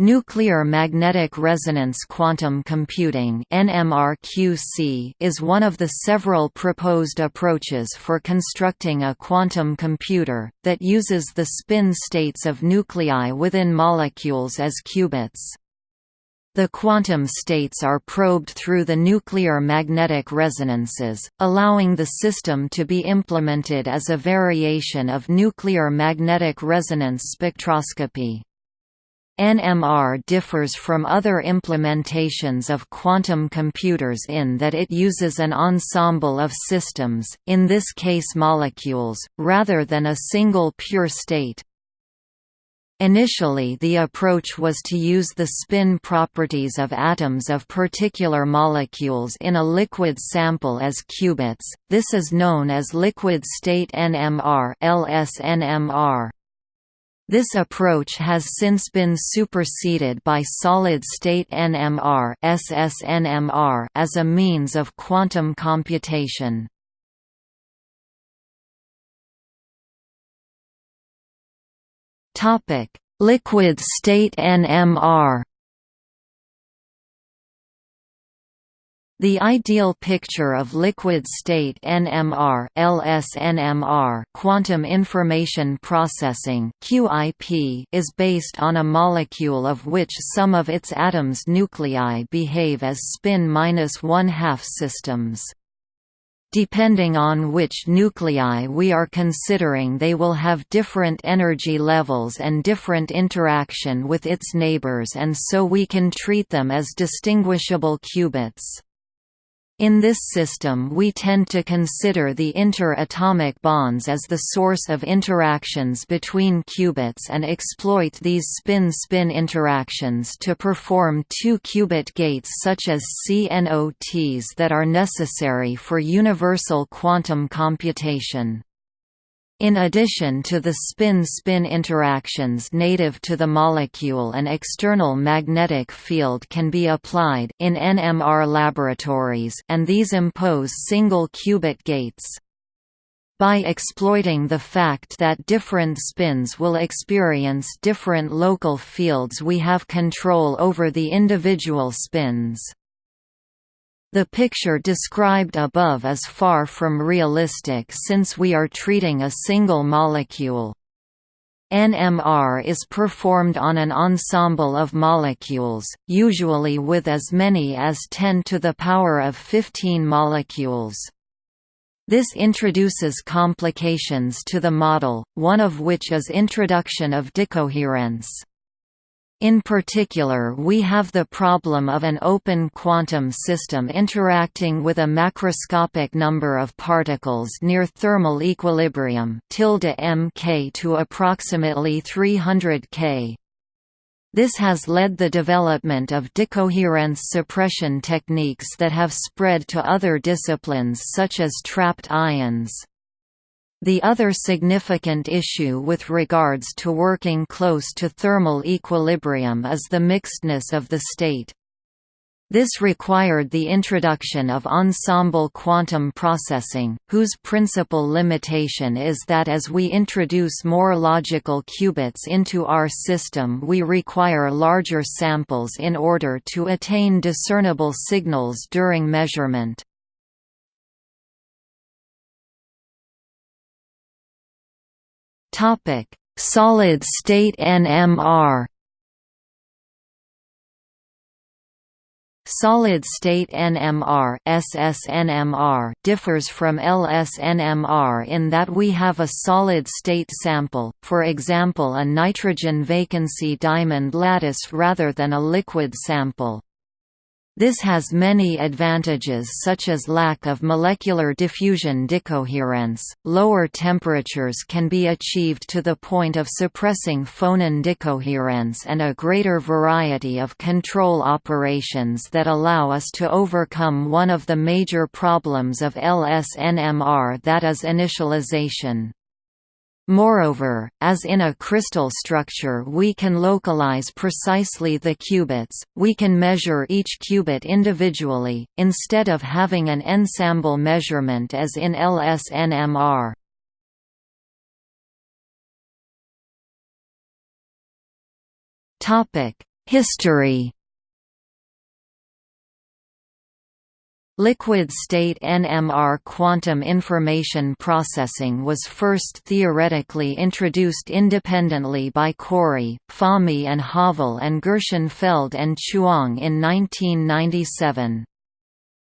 Nuclear magnetic resonance quantum computing is one of the several proposed approaches for constructing a quantum computer, that uses the spin states of nuclei within molecules as qubits. The quantum states are probed through the nuclear magnetic resonances, allowing the system to be implemented as a variation of nuclear magnetic resonance spectroscopy. NMR differs from other implementations of quantum computers in that it uses an ensemble of systems, in this case molecules, rather than a single pure state. Initially the approach was to use the spin properties of atoms of particular molecules in a liquid sample as qubits, this is known as liquid state NMR LSNMR. This approach has since been superseded by solid-state NMR (SSNMR) as a means of quantum computation. Topic: Liquid state NMR The ideal picture of liquid-state NMR LSNMR quantum information processing QIP is based on a molecule of which some of its atoms' nuclei behave as spin minus one-half systems. Depending on which nuclei we are considering they will have different energy levels and different interaction with its neighbors and so we can treat them as distinguishable qubits. In this system we tend to consider the inter-atomic bonds as the source of interactions between qubits and exploit these spin-spin interactions to perform two-qubit gates such as CNOTs that are necessary for universal quantum computation. In addition to the spin-spin interactions native to the molecule an external magnetic field can be applied in NMR laboratories and these impose single qubit gates. By exploiting the fact that different spins will experience different local fields we have control over the individual spins. The picture described above is far from realistic since we are treating a single molecule. NMR is performed on an ensemble of molecules, usually with as many as 10 to the power of 15 molecules. This introduces complications to the model, one of which is introduction of decoherence. In particular we have the problem of an open quantum system interacting with a macroscopic number of particles near thermal equilibrium tilde mk to approximately 300 K. This has led the development of decoherence suppression techniques that have spread to other disciplines such as trapped ions. The other significant issue with regards to working close to thermal equilibrium is the mixedness of the state. This required the introduction of ensemble quantum processing, whose principal limitation is that as we introduce more logical qubits into our system we require larger samples in order to attain discernible signals during measurement. Topic: Solid state NMR. Solid-state NMR SSNMR differs from LSNMR in that we have a solid-state sample, for example a nitrogen vacancy diamond lattice rather than a liquid sample. This has many advantages such as lack of molecular diffusion decoherence, lower temperatures can be achieved to the point of suppressing phonon decoherence and a greater variety of control operations that allow us to overcome one of the major problems of LSNMR that is initialization. Moreover, as in a crystal structure we can localize precisely the qubits, we can measure each qubit individually, instead of having an ensemble measurement as in LSNMR. History Liquid-state NMR quantum information processing was first theoretically introduced independently by Cory, Fahmy and Havel and Gershenfeld and Chuang in 1997.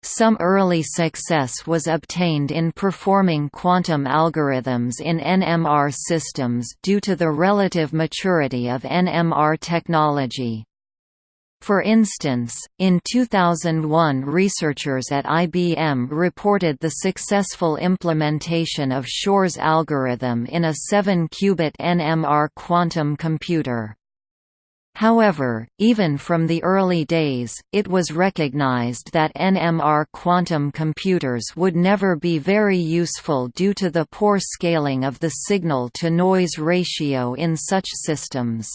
Some early success was obtained in performing quantum algorithms in NMR systems due to the relative maturity of NMR technology. For instance, in 2001 researchers at IBM reported the successful implementation of Shor's algorithm in a 7-qubit NMR quantum computer. However, even from the early days, it was recognized that NMR quantum computers would never be very useful due to the poor scaling of the signal-to-noise ratio in such systems.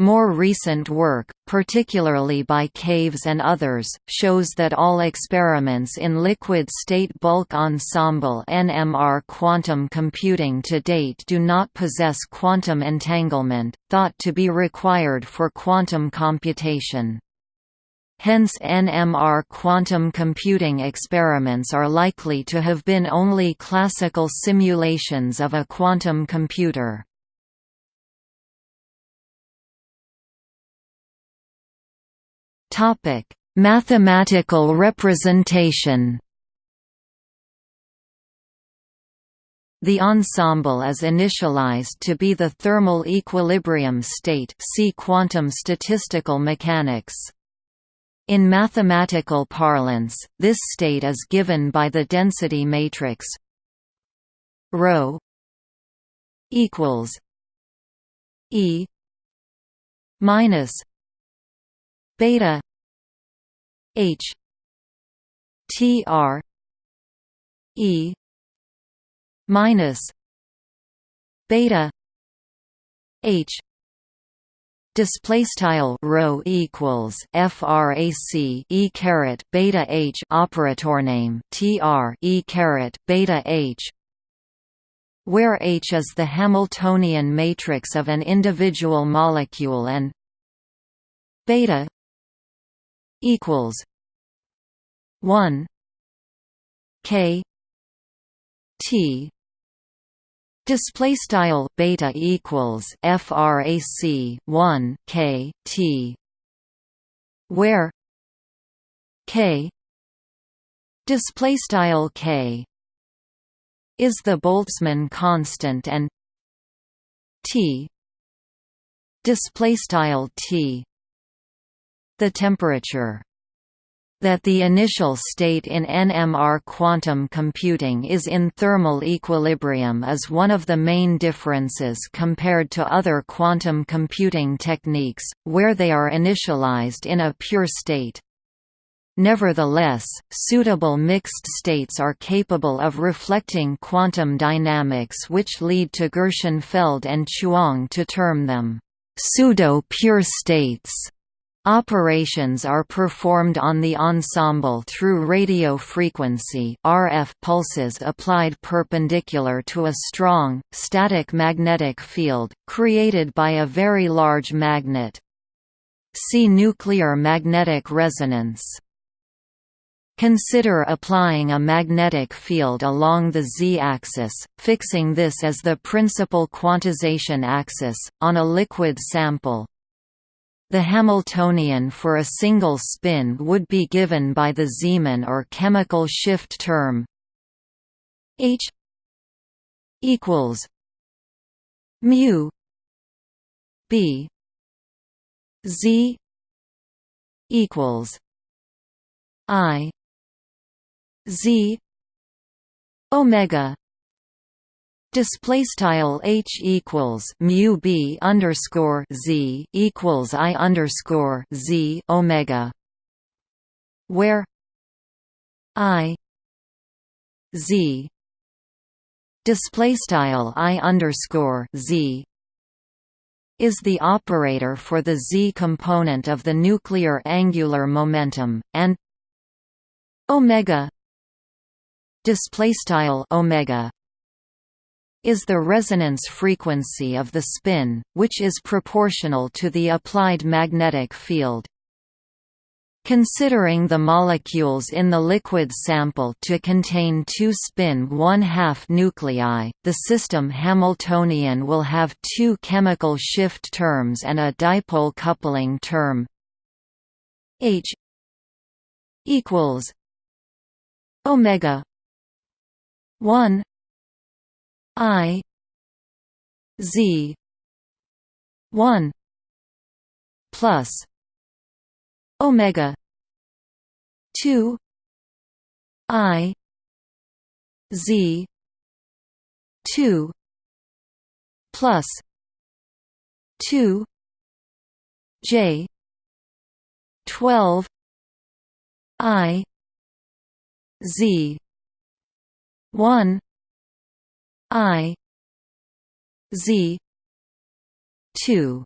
More recent work, particularly by Caves and others, shows that all experiments in liquid-state bulk ensemble NMR quantum computing to date do not possess quantum entanglement, thought to be required for quantum computation. Hence NMR quantum computing experiments are likely to have been only classical simulations of a quantum computer. Topic: Mathematical representation. The ensemble is initialized to be the thermal equilibrium state see quantum statistical mechanics. In mathematical parlance, this state is given by the density matrix ρ equals E minus beta H T R E minus beta H display style rho equals frac e caret beta h operator name tr e caret beta h where H is the Hamiltonian matrix of an individual molecule and beta equals one K T. Display style beta equals frac 1 k t, where k display style k is the Boltzmann constant and t display style t the temperature that the initial state in NMR quantum computing is in thermal equilibrium is one of the main differences compared to other quantum computing techniques, where they are initialized in a pure state. Nevertheless, suitable mixed states are capable of reflecting quantum dynamics which lead to Gershenfeld and Chuang to term them pseudo-pure states. Operations are performed on the ensemble through radio frequency RF pulses applied perpendicular to a strong, static magnetic field, created by a very large magnet. See nuclear magnetic resonance. Consider applying a magnetic field along the z-axis, fixing this as the principal quantization axis, on a liquid sample. The Hamiltonian for a single spin would be given by the Zeeman or chemical shift term H equals mu B Z equals I Z omega Display style h equals mu b underscore z equals i underscore z omega, where i z display style i underscore z is the operator for the z component of the nuclear angular momentum, and omega display style omega is the resonance frequency of the spin, which is proportional to the applied magnetic field. Considering the molecules in the liquid sample to contain two spin 1 2 nuclei, the system Hamiltonian will have two chemical shift terms and a dipole coupling term H equals omega 1 i z 1 plus omega 2 i z 2 plus 2 j 12 i z 1 i z 2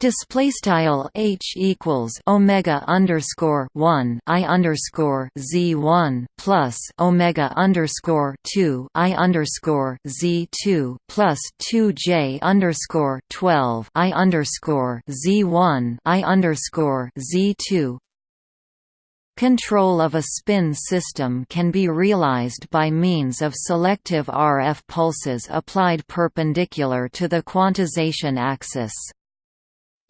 Display style h equals omega underscore one i underscore z one plus omega underscore two i underscore z two plus two j underscore twelve i underscore z one i underscore z two Control of a spin system can be realized by means of selective RF pulses applied perpendicular to the quantization axis.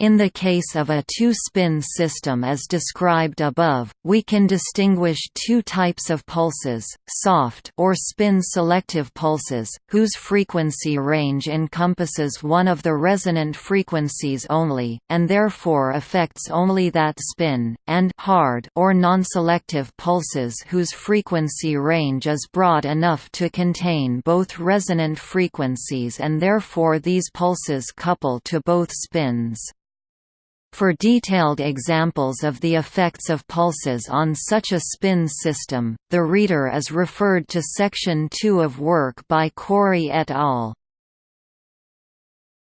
In the case of a two-spin system as described above, we can distinguish two types of pulses, soft or spin-selective pulses, whose frequency range encompasses one of the resonant frequencies only, and therefore affects only that spin, and hard or non-selective pulses whose frequency range is broad enough to contain both resonant frequencies and therefore these pulses couple to both spins. For detailed examples of the effects of pulses on such a spin system, the reader is referred to Section 2 of work by Cory et al.